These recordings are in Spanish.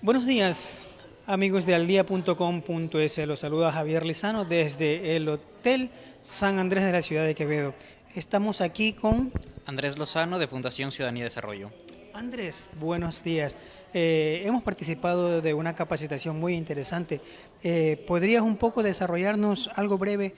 Buenos días, amigos de aldía.com.es. Los saluda Javier Lizano desde el Hotel San Andrés de la ciudad de Quevedo. Estamos aquí con... Andrés Lozano de Fundación Ciudadanía y Desarrollo. Andrés, buenos días. Eh, hemos participado de una capacitación muy interesante. Eh, ¿Podrías un poco desarrollarnos algo breve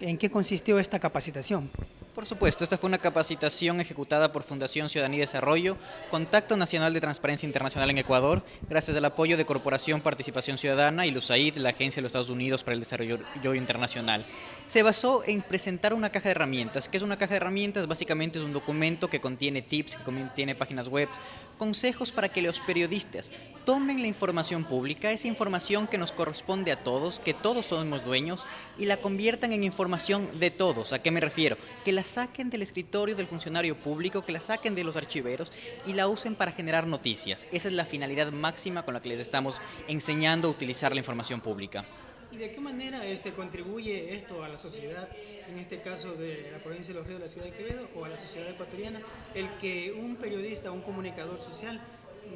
en qué consistió esta capacitación? Por supuesto, esta fue una capacitación ejecutada por Fundación Ciudadanía y Desarrollo, Contacto Nacional de Transparencia Internacional en Ecuador, gracias al apoyo de Corporación Participación Ciudadana y LUSAID, la Agencia de los Estados Unidos para el Desarrollo Internacional. Se basó en presentar una caja de herramientas. ¿Qué es una caja de herramientas? Básicamente es un documento que contiene tips, que contiene páginas web, consejos para que los periodistas tomen la información pública, esa información que nos corresponde a todos, que todos somos dueños, y la conviertan en información de todos. ¿A qué me refiero? Que la saquen del escritorio del funcionario público, que la saquen de los archiveros y la usen para generar noticias. Esa es la finalidad máxima con la que les estamos enseñando a utilizar la información pública. ¿Y de qué manera este, contribuye esto a la sociedad, en este caso de la provincia de Los Ríos, la ciudad de Quevedo, o a la sociedad ecuatoriana, el que un periodista, un comunicador social,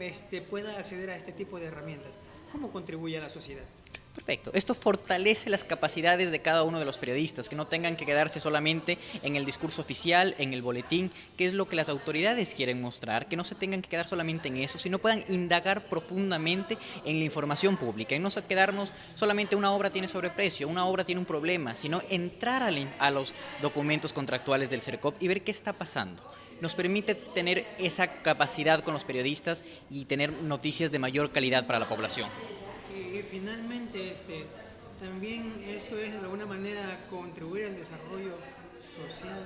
este, pueda acceder a este tipo de herramientas? ¿Cómo contribuye a la sociedad? Perfecto. Esto fortalece las capacidades de cada uno de los periodistas, que no tengan que quedarse solamente en el discurso oficial, en el boletín, que es lo que las autoridades quieren mostrar, que no se tengan que quedar solamente en eso, sino puedan indagar profundamente en la información pública y no quedarnos solamente una obra tiene sobreprecio, una obra tiene un problema, sino entrar a, los documentos contractuales del CERCOP y ver qué está pasando nos permite tener esa capacidad con los periodistas y tener noticias de mayor calidad para la población finalmente este, también esto es de alguna manera contribuir al desarrollo social.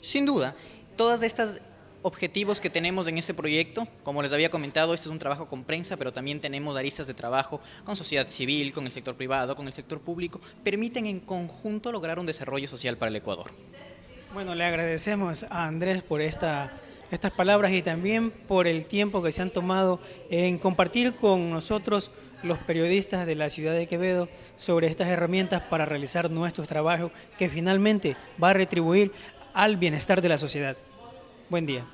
Sin duda, todas estas objetivos que tenemos en este proyecto, como les había comentado, este es un trabajo con prensa, pero también tenemos aristas de trabajo con sociedad civil, con el sector privado, con el sector público, permiten en conjunto lograr un desarrollo social para el Ecuador. Bueno, le agradecemos a Andrés por esta estas palabras y también por el tiempo que se han tomado en compartir con nosotros los periodistas de la ciudad de Quevedo sobre estas herramientas para realizar nuestros trabajos que finalmente va a retribuir al bienestar de la sociedad. Buen día.